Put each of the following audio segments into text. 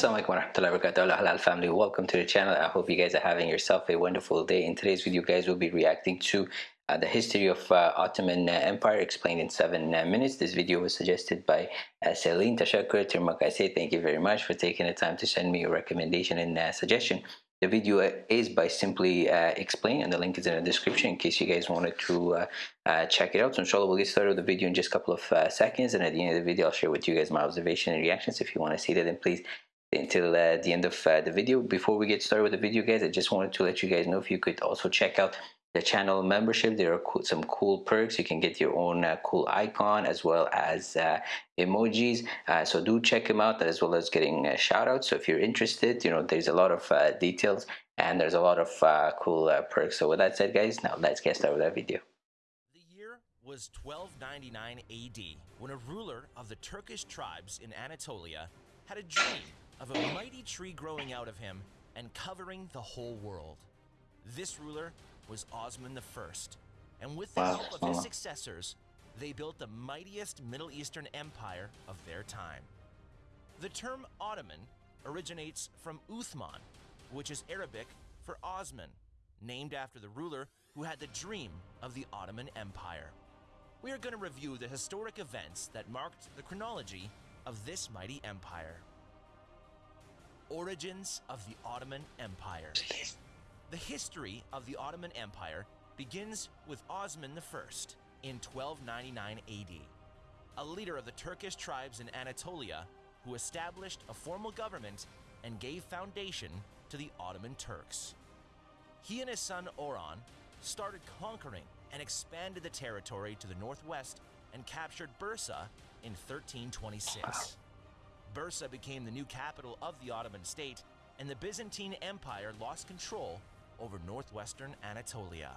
Assalamualaikum warahmatullahi wabarakatuh. Halal family welcome to the channel. I hope you guys are having yourself a wonderful day. In today's video guys we'll be reacting to uh, the history of uh, Ottoman uh, Empire explained in seven uh, minutes. This video was suggested by uh, Celine. Tirmakase thank you very much for taking the time to send me a recommendation and uh, suggestion. The video is by Simply uh, Explain and the link is in the description in case you guys wanted to uh, uh, check it out. So inshallah we'll get started with the video in just a couple of uh, seconds and at the end of the video I'll share with you guys my observation and reactions. If you want to see that then please until uh, the end of uh, the video. Before we get started with the video guys I just wanted to let you guys know if you could also check out the channel membership. There are cool, some cool perks. You can get your own uh, cool icon as well as uh, emojis. Uh, so do check them out as well as getting a shout out so if you're interested you know there's a lot of uh, details and there's a lot of uh, cool uh, perks. So with that said guys now let's get started with that video. The year was 1299 AD when a ruler of the Turkish tribes in Anatolia had a dream of a mighty tree growing out of him and covering the whole world. This ruler was Osman I, and with the help of his successors, they built the mightiest Middle Eastern empire of their time. The term Ottoman originates from Uthman, which is Arabic for Osman, named after the ruler who had the dream of the Ottoman Empire. We are going to review the historic events that marked the chronology of this mighty empire. Origins of the Ottoman Empire. The history of the Ottoman Empire begins with Osman I in 1299 AD, a leader of the Turkish tribes in Anatolia who established a formal government and gave foundation to the Ottoman Turks. He and his son Orhan started conquering and expanded the territory to the northwest and captured Bursa in 1326. Bursa became the new capital of the Ottoman state, and the Byzantine Empire lost control over northwestern Anatolia.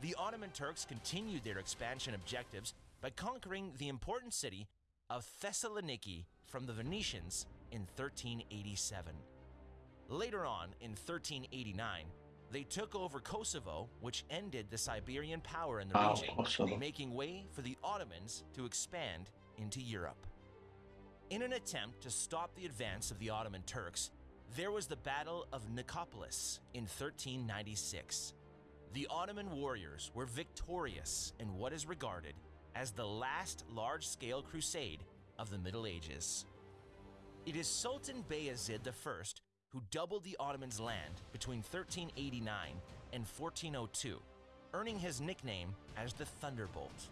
The Ottoman Turks continued their expansion objectives by conquering the important city of Thessaloniki from the Venetians in 1387. Later on, in 1389, they took over Kosovo, which ended the Serbian power in the Wow, region, making way for the Ottomans to expand into Europe. In an attempt to stop the advance of the Ottoman Turks, there was the Battle of Nicopolis in 1396. The Ottoman warriors were victorious in what is regarded as the last large scale crusade of the Middle Ages. It is Sultan Bayezid I who doubled the Ottomans' land between 1389 and 1402, earning his nickname as the Thunderbolt.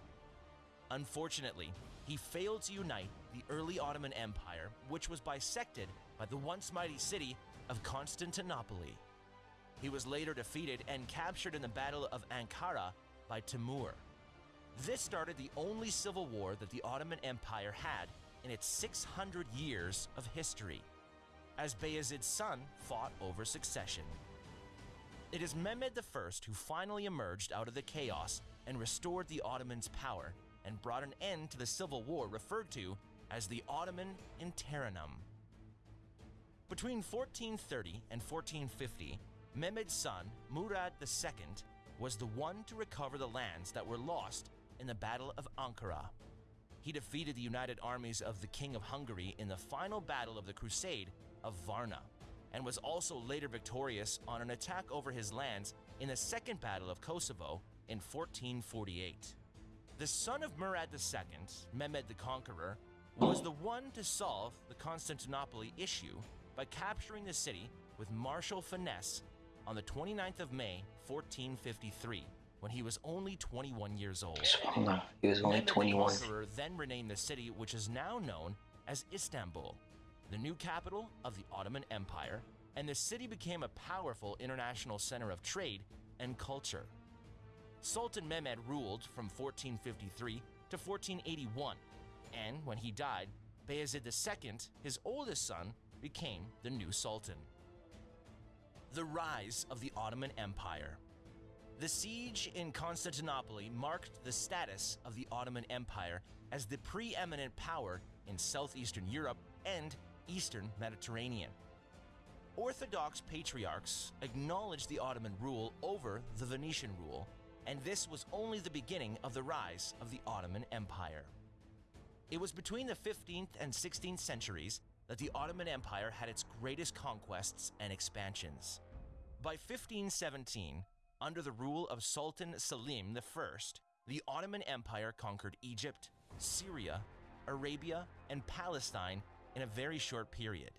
Unfortunately, he failed to unite the early Ottoman Empire, which was bisected by the once mighty city of Constantinople. He was later defeated and captured in the Battle of Ankara by Timur. This started the only civil war that the Ottoman Empire had in its 600 years of history, as Bayezid's son fought over succession. It is Mehmed I who finally emerged out of the chaos and restored the Ottomans' power and brought an end to the civil war referred to as the Ottoman Interregnum. Between 1430 and 1450, Mehmed's son, Murad II, was the one to recover the lands that were lost in the Battle of Ankara. He defeated the united armies of the King of Hungary in the final battle of the Crusade of Varna, and was also later victorious on an attack over his lands in the Second Battle of Kosovo in 1448. The son of Murad II, Mehmed the Conqueror, was the one to solve the Constantinople issue by capturing the city with martial finesse on the 29th of May, 1453, when he was only 21 years old. He was only Mehmed the 21 Conqueror then renamed the city, which is now known as Istanbul, the new capital of the Ottoman Empire, and the city became a powerful international center of trade and culture. Sultan Mehmed ruled from 1453 to 1481, and when he died, Bayezid II, his oldest son, became the new sultan. The rise of the Ottoman Empire. The siege in Constantinople marked the status of the Ottoman Empire as the preeminent power in southeastern Europe and eastern Mediterranean. Orthodox patriarchs acknowledged the Ottoman rule over the Venetian rule, and this was only the beginning of the rise of the Ottoman Empire. It was between the 15th and 16th centuries that the Ottoman Empire had its greatest conquests and expansions. By 1517, under the rule of Sultan Selim I, the Ottoman Empire conquered Egypt, Syria, Arabia, and Palestine in a very short period.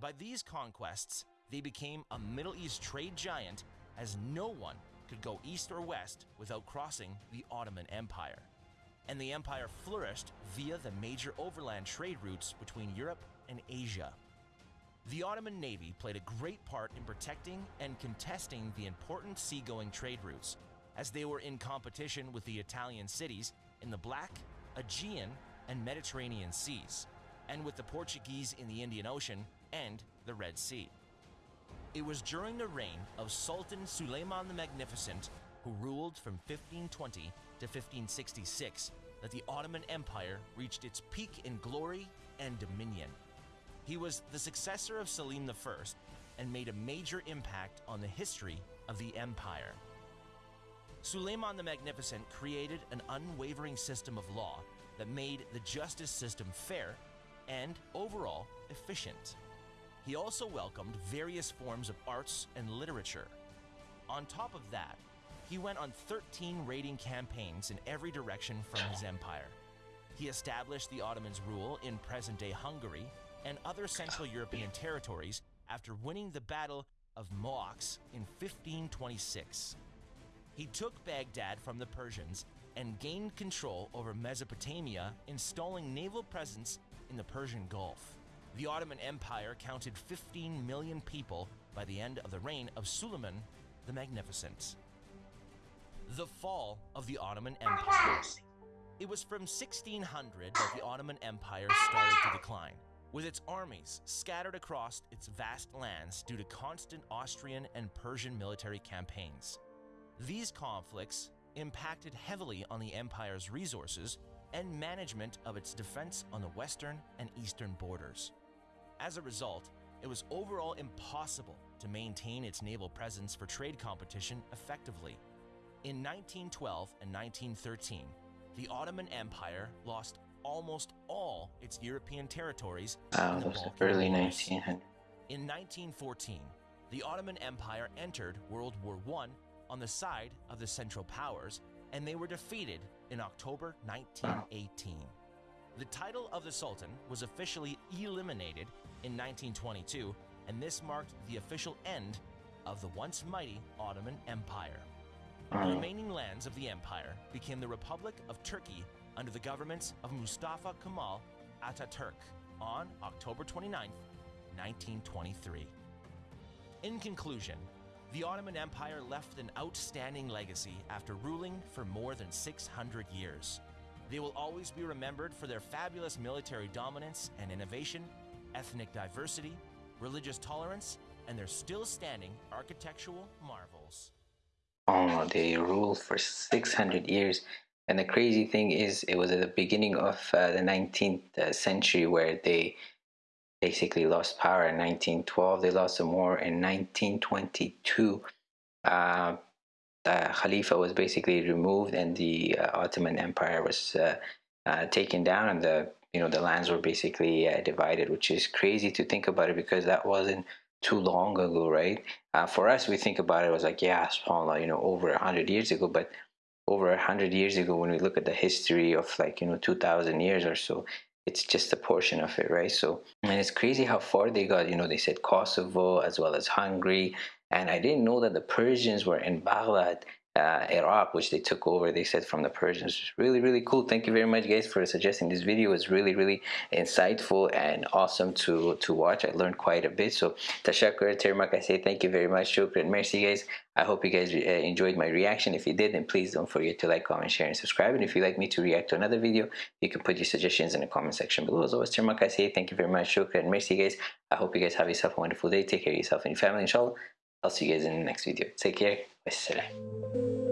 By these conquests, they became a Middle East trade giant as no one could go east or west without crossing the Ottoman Empire. And the empire flourished via the major overland trade routes between Europe and Asia. The Ottoman Navy played a great part in protecting and contesting the important seagoing trade routes, as they were in competition with the Italian cities in the Black, Aegean, and Mediterranean seas, and with the Portuguese in the Indian Ocean and the Red Sea. It was during the reign of Sultan Suleiman the Magnificent, who ruled from 1520 to 1566, that the Ottoman Empire reached its peak in glory and dominion. He was the successor of Selim I and made a major impact on the history of the empire. Suleiman the Magnificent created an unwavering system of law that made the justice system fair and overall efficient. He also welcomed various forms of arts and literature. On top of that, he went on 13 raiding campaigns in every direction from his empire. He established the Ottomans' rule in present day Hungary and other Central European territories after winning the Battle of Mohacs in 1526. He took Baghdad from the Persians and gained control over Mesopotamia, installing naval presence in the Persian Gulf. The Ottoman Empire counted 15 million people by the end of the reign of Suleiman the Magnificent. The fall of the Ottoman Empire. It was from 1600 that the Ottoman Empire started to decline, with its armies scattered across its vast lands due to constant Austrian and Persian military campaigns. These conflicts impacted heavily on the empire's resources and management of its defense on the western and eastern borders. As a result, it was overall impossible to maintain its naval presence for trade competition effectively. In 1912 and 1913, the Ottoman Empire lost almost all its European territories wow, in the early 1900s. In 1914, the Ottoman Empire entered World War I on the side of the Central Powers, and they were defeated in October 1918. Wow. The title of the Sultan was officially eliminated in 1922, and this marked the official end of the once mighty Ottoman Empire. The hmm. remaining lands of the empire became the Republic of Turkey under the governments of Mustafa Kemal Ataturk on October 29, 1923. In conclusion, the Ottoman Empire left an outstanding legacy after ruling for more than 600 years. They will always be remembered for their fabulous military dominance and innovation, ethnic diversity, religious tolerance, and their still standing architectural marvels. Oh, they ruled for 600 years. And the crazy thing is, it was at the beginning of uh, the 19th uh, century where they basically lost power in 1912. They lost some more in 1922. Uh, the Khalifa was basically removed and the uh, Ottoman Empire was uh, uh, taken down and the you know the lands were basically uh, divided which is crazy to think about it because that wasn't too long ago right? Uh, for us we think about it, it was like yeah subhanallah you know over a hundred years ago but over a hundred years ago when we look at the history of like you know 2000 years or so it's just a portion of it right? So and it's crazy how far they got you know they said kosovo as well as hungary and i didn't know that the persians were in baghdad uh, Iraq, which they took over, they said from the Persians. Really, really cool. Thank you very much, guys, for suggesting this video. It's really, really insightful and awesome to to watch. I learned quite a bit. So, tashakur, termak, I say thank you very much. Shukran, merci, guys. I hope you guys uh, enjoyed my reaction. If you did, then please don't forget to like, comment, share, and subscribe. And if you'd like me to react to another video, you can put your suggestions in the comment section below. As always, termak, I say thank you very much. Shukran, merci, guys. I hope you guys have yourself a wonderful day. Take care of yourself and your family, inshallah. I'll see you guys in the next video. Take care. Wassalam.